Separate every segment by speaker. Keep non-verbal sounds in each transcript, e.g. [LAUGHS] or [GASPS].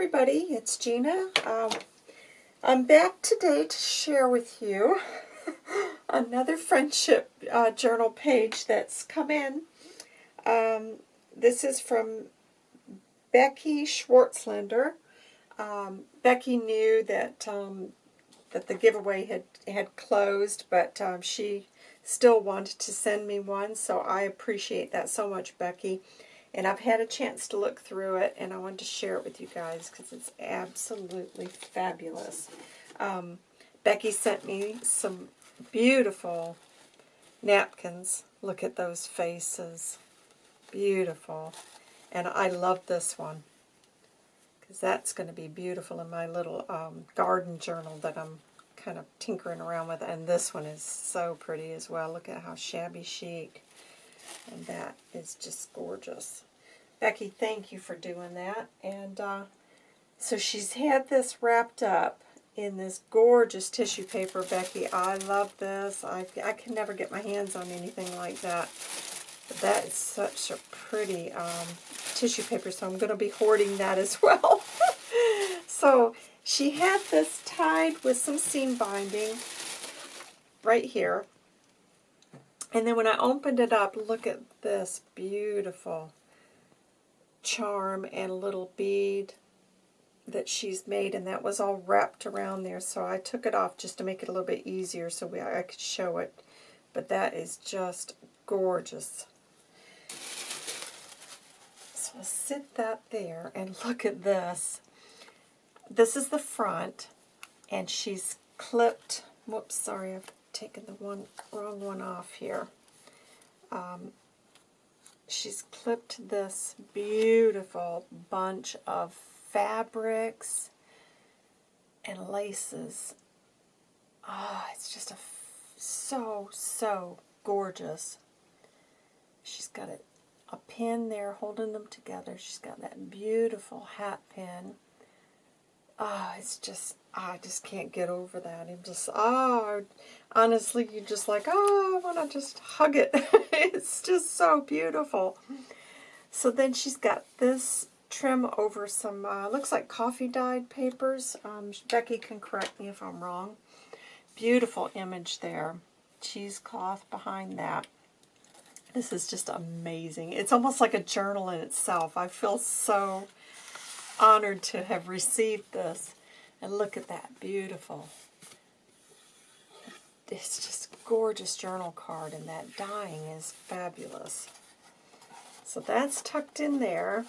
Speaker 1: everybody, it's Gina. Um, I'm back today to share with you [LAUGHS] another friendship uh, journal page that's come in. Um, this is from Becky Schwartzlander. Um, Becky knew that um, that the giveaway had, had closed, but um, she still wanted to send me one, so I appreciate that so much, Becky. And I've had a chance to look through it, and I wanted to share it with you guys because it's absolutely fabulous. Um, Becky sent me some beautiful napkins. Look at those faces. Beautiful. And I love this one because that's going to be beautiful in my little um, garden journal that I'm kind of tinkering around with. And this one is so pretty as well. Look at how shabby chic. And that is just gorgeous. Becky, thank you for doing that. And uh, so she's had this wrapped up in this gorgeous tissue paper, Becky. I love this. I, I can never get my hands on anything like that. But that is such a pretty um, tissue paper, so I'm going to be hoarding that as [LAUGHS] well. so she had this tied with some seam binding right here. And then when I opened it up, look at this beautiful charm and a little bead that she's made, and that was all wrapped around there. So I took it off just to make it a little bit easier so we, I could show it. But that is just gorgeous. So I'll sit that there, and [LAUGHS] look at this. This is the front, and she's clipped, whoops, sorry, I've taken the one wrong one off here. Um, she's clipped this beautiful bunch of fabrics and laces. Oh, it's just a so, so gorgeous. She's got a, a pin there holding them together. She's got that beautiful hat pin. Oh, it's just, I just can't get over that. I'm just, oh, honestly, you're just like, oh, I want to just hug it. [LAUGHS] it's just so beautiful. So then she's got this trim over some, uh, looks like coffee dyed papers. Um, Becky can correct me if I'm wrong. Beautiful image there. Cheesecloth behind that. This is just amazing. It's almost like a journal in itself. I feel so honored to have received this. And look at that, beautiful. It's just gorgeous journal card, and that dyeing is fabulous. So that's tucked in there.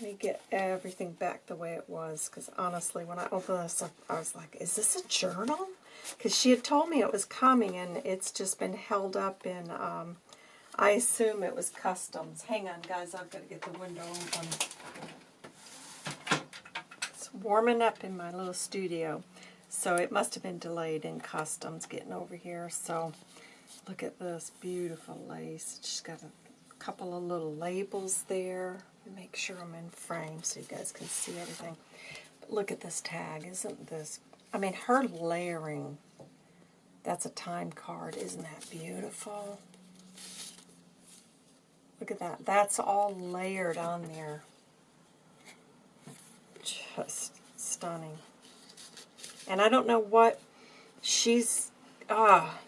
Speaker 1: Let me get everything back the way it was, because honestly, when I opened this up, I was like, is this a journal? Because she had told me it was coming, and it's just been held up in, um, I assume it was customs. Hang on, guys, I've got to get the window open. It's warming up in my little studio, so it must have been delayed in customs getting over here. So look at this beautiful lace. She's got a couple of little labels there. Make sure I'm in frame so you guys can see everything. But look at this tag. Isn't this... I mean, her layering. That's a time card. Isn't that beautiful? Look at that. That's all layered on there. Just stunning. And I don't know what she's... Ah,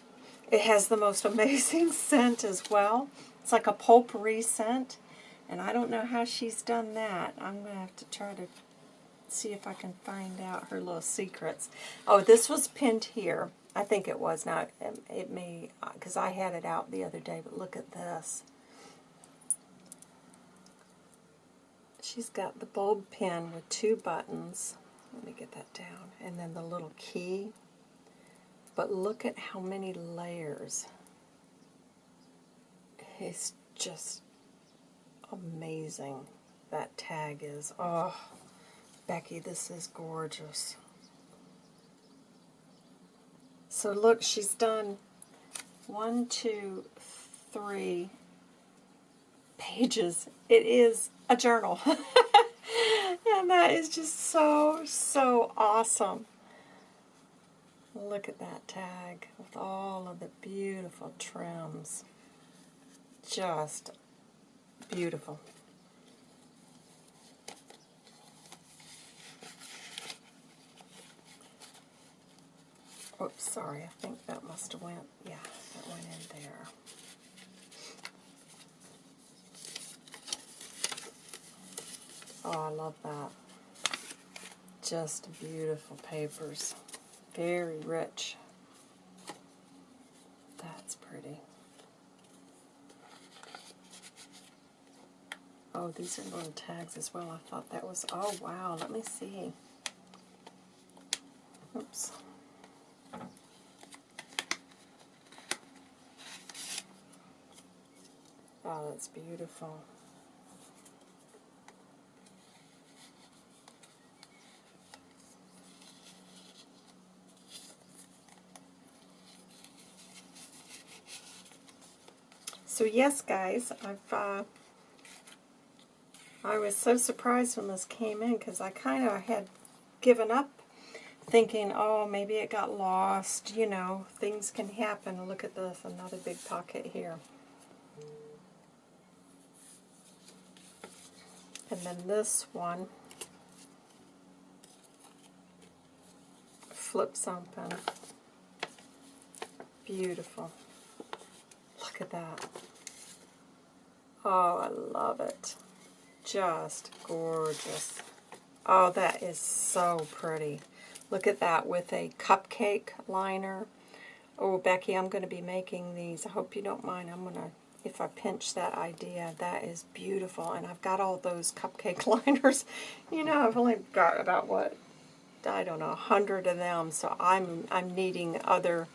Speaker 1: it has the most amazing [LAUGHS] scent as well. It's like a potpourri scent. And I don't know how she's done that. I'm going to have to try to see if I can find out her little secrets. Oh, this was pinned here. I think it was. Now, it, it may, because I had it out the other day, but look at this. She's got the bulb pin with two buttons. Let me get that down. And then the little key. But look at how many layers. It's just amazing that tag is. Oh, Becky, this is gorgeous. So look, she's done one, two, three pages. It is a journal. [LAUGHS] and that is just so, so awesome. Look at that tag with all of the beautiful trims. Just beautiful. Oops, sorry, I think that must have went, yeah, that went in there. Oh, I love that. Just beautiful papers. Very rich. That's pretty. Oh, these are little tags as well. I thought that was, oh wow, let me see. Oops. Oh, that's beautiful. So yes, guys, I've uh, I was so surprised when this came in because I kind of had given up thinking, oh, maybe it got lost. You know, things can happen. Look at this, another big pocket here. And then this one flips open. Beautiful. Look at that. Oh, I love it. Just gorgeous. Oh, that is so pretty. Look at that with a cupcake liner. Oh, Becky, I'm going to be making these. I hope you don't mind. I'm going to if I pinch that idea, that is beautiful. And I've got all those cupcake [LAUGHS] liners. You know, I've only got about, what, I don't know, a hundred of them. So I'm, I'm needing other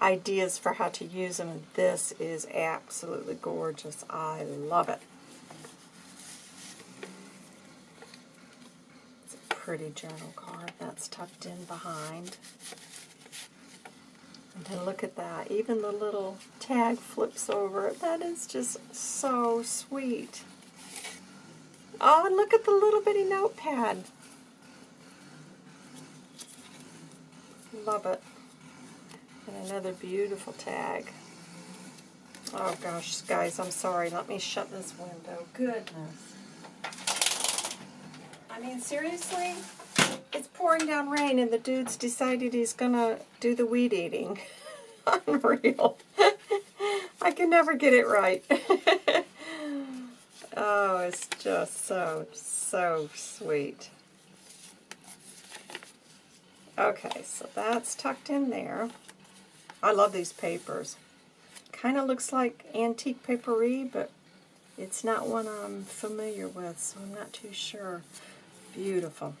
Speaker 1: ideas for how to use them. This is absolutely gorgeous. I love it. It's a pretty journal card that's tucked in behind. And look at that. Even the little tag flips over. That is just so sweet. Oh, and look at the little bitty notepad. Love it. And another beautiful tag. Oh gosh, guys, I'm sorry. Let me shut this window. Goodness. I mean, seriously? It's pouring down rain and the dude's decided he's going to do the weed eating. [LAUGHS] Unreal. [LAUGHS] I can never get it right. [LAUGHS] oh, it's just so, so sweet. Okay, so that's tucked in there. I love these papers. Kind of looks like antique papery, but it's not one I'm familiar with, so I'm not too sure. Beautiful.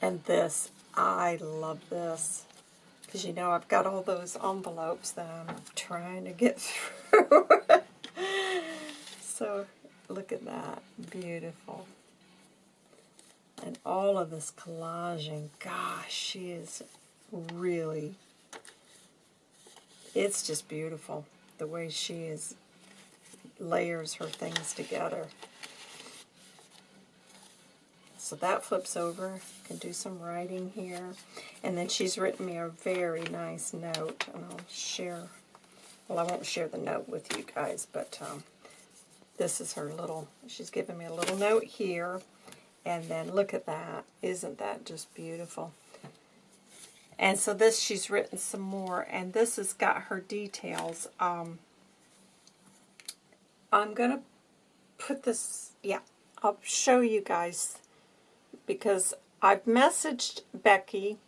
Speaker 1: And this, I love this. Because you know, I've got all those envelopes that I'm trying to get [LAUGHS] through. so, look at that. Beautiful. And all of this collaging, gosh, she is really, it's just beautiful. The way she is, layers her things together. So that flips over. Can do some writing here. And then she's written me a very nice note, and I'll share, well, I won't share the note with you guys, but um, this is her little, she's given me a little note here. And then look at that. Isn't that just beautiful? And so this, she's written some more, and this has got her details. Um, I'm going to put this, yeah, I'll show you guys because I've messaged Becky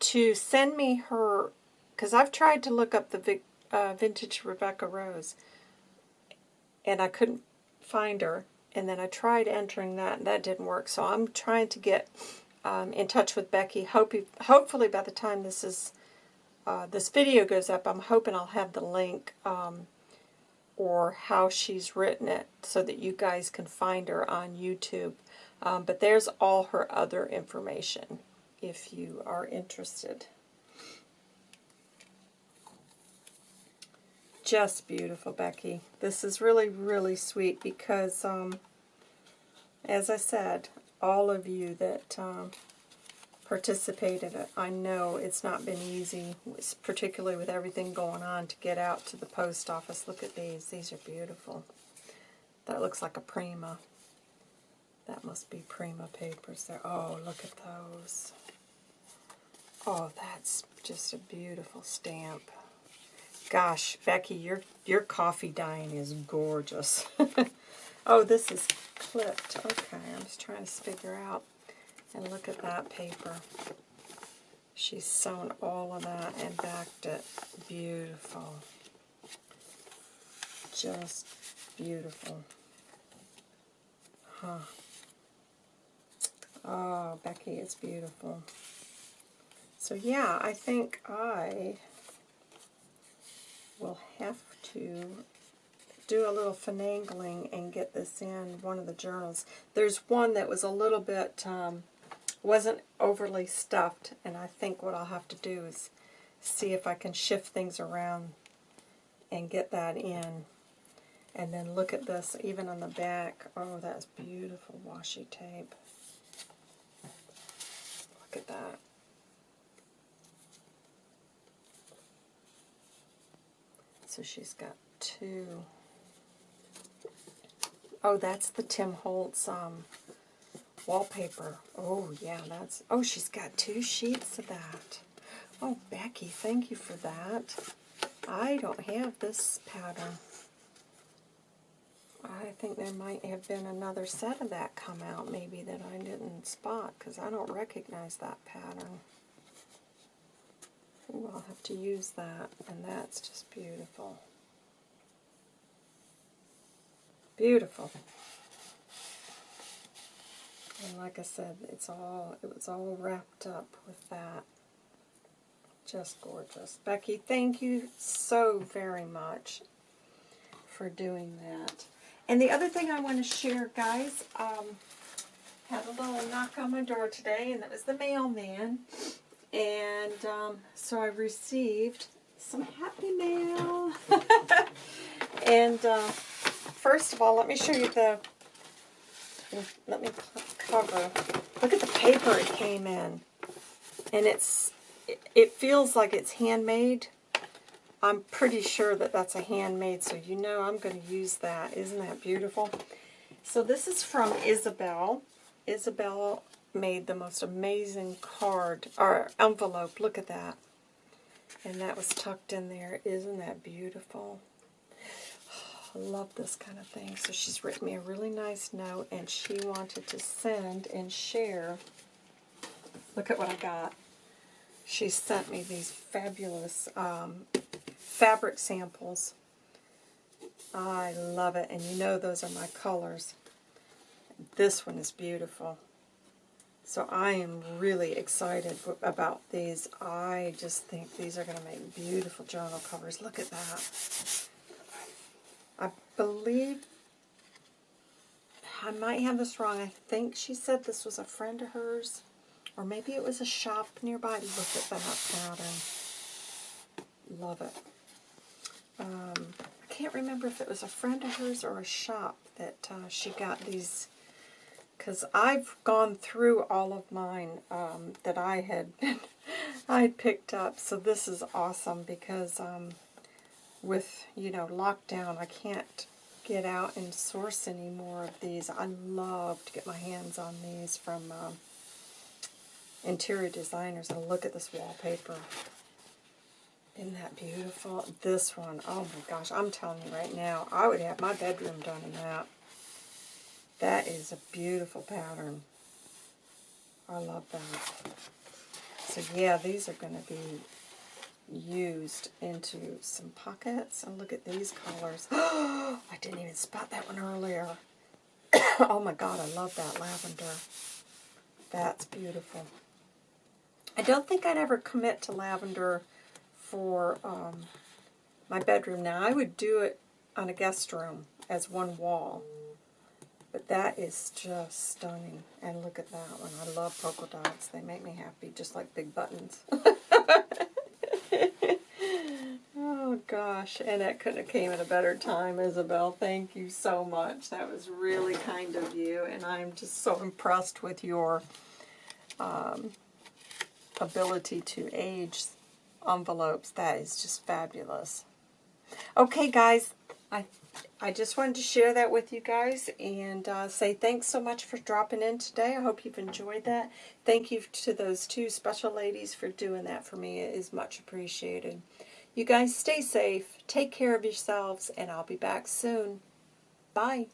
Speaker 1: to send me her, because I've tried to look up the uh, vintage Rebecca Rose, and I couldn't find her. And then I tried entering that, and that didn't work. So I'm trying to get um, in touch with Becky. Hope hopefully by the time this is uh, this video goes up, I'm hoping I'll have the link um, or how she's written it so that you guys can find her on YouTube. Um, but there's all her other information if you are interested. Just beautiful, Becky. This is really, really sweet because, um, as I said, all of you that um, participated, I know it's not been easy, particularly with everything going on, to get out to the post office. Look at these. These are beautiful. That looks like a Prima. That must be Prima papers there. Oh, look at those. Oh, that's just a beautiful stamp. Gosh, Becky, your your coffee dyeing is gorgeous. [LAUGHS] oh, this is clipped. Okay, I'm just trying to figure out. And look at that paper. She's sewn all of that and backed it. Beautiful. Just beautiful. Huh. Oh, Becky, it's beautiful. So yeah, I think I will have to do a little finagling and get this in one of the journals. There's one that was a little bit, um, wasn't overly stuffed, and I think what I'll have to do is see if I can shift things around and get that in. And then look at this, even on the back. Oh, that's beautiful washi tape. Look at that. So she's got two. Oh, that's the Tim Holtz um, wallpaper. Oh, yeah, that's... Oh, she's got two sheets of that. Oh, Becky, thank you for that. I don't have this pattern. I think there might have been another set of that come out maybe that I didn't spot because I don't recognize that pattern. Ooh, I'll have to use that, and that's just beautiful. Beautiful. And like I said, it's all it was all wrapped up with that. Just gorgeous. Becky, thank you so very much for doing that. And the other thing I want to share, guys, um, had a little knock on my door today, and that was the mailman. And um, so I received some happy mail. [LAUGHS] and uh, first of all, let me show you the, let me cover. Look at the paper it came in. And it's, it, feels like it's handmade. I'm pretty sure that that's a handmade, so you know I'm going to use that. Isn't that beautiful? So this is from Isabel. Isabel made the most amazing card, or envelope. Look at that. And that was tucked in there. Isn't that beautiful? I love this kind of thing. So she's written me a really nice note, and she wanted to send and share. Look at what I got. She sent me these fabulous um, fabric samples. I love it, and you know those are my colors. This one is beautiful. So I am really excited about these. I just think these are going to make beautiful journal covers. Look at that. Believe, I might have this wrong. I think she said this was a friend of hers. Or maybe it was a shop nearby. Look at that pattern. Love it. Um, I can't remember if it was a friend of hers or a shop that uh, she got these, because I've gone through all of mine um, that I had [LAUGHS] I picked up. So this is awesome because um, with, you know, lockdown, I can't get out and source any more of these. I love to get my hands on these from um, interior designers. And look at this wallpaper. Isn't that beautiful? This one, oh my gosh, I'm telling you right now, I would have my bedroom done in that. That is a beautiful pattern. I love that. So yeah, these are going to be used into some pockets. And look at these colors. [GASPS] I didn't even spot that one earlier. [COUGHS] oh my god, I love that lavender. That's beautiful. I don't think I'd ever commit to lavender for um, my bedroom. Now, I would do it on a guest room as one wall. But that is just stunning. And look at that one. I love polka dots. They make me happy, just like big buttons. [LAUGHS] oh, gosh. And that couldn't have came at a better time, Isabel. Thank you so much. That was really kind of you. And I'm just so impressed with your um, ability to age envelopes. That is just fabulous. Okay, guys, I I just wanted to share that with you guys and uh, say thanks so much for dropping in today. I hope you've enjoyed that. Thank you to those two special ladies for doing that for me. It is much appreciated. You guys stay safe, take care of yourselves, and I'll be back soon. Bye.